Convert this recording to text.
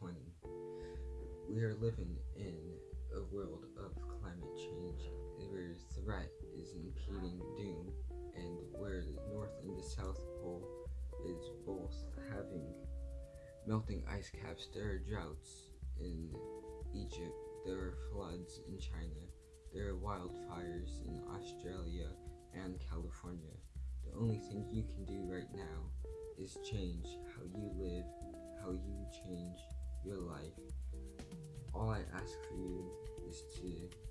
2020. We are living in a world of climate change where threat, is impeding doom and where the North and the South Pole is both having melting ice caps, there are droughts in Egypt, there are floods in China, there are wildfires in Australia and California. The only thing you can do right now is change how you live, how you change your life. All I ask for you is to